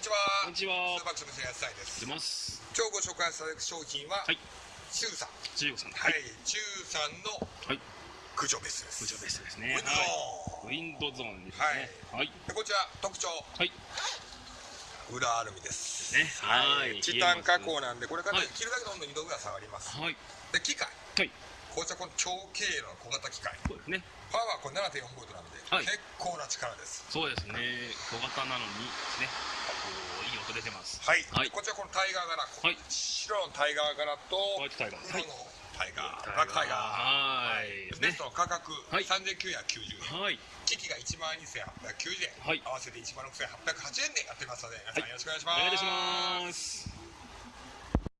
にちは。こんにちは。スーパークスの野菜です。出。ます。今日ご紹介される商品は、はい。チューさん。中国さん。はい、チューさんのはい。駆除ベースです。部長ベースですね。ウィンドウはい。ウィンドゾーンですね。はい。でこちら特徴、はい。裏アルミです。ね。はい。チタン加工なんで、これからはい。切るだけで温度2度ぐらい下がります。はい。で、機械。はい。こちらこの超軽の小型機械。そうですね。パワーはこれ7.4ボルトなんで、はい。結構な力です。そうですね。小型なのにねこういい音出てます。はい。はい。こちらこのタイガー柄、はい。白のタイガー柄とホワイトタイガー。タイガー、ブラックタイガー。はい。ベストの価格、はい。3990円。はい。機器が1万2890円、はい。合わせて1万6880円でやってますので、皆さんよろしくお願いします。お願いします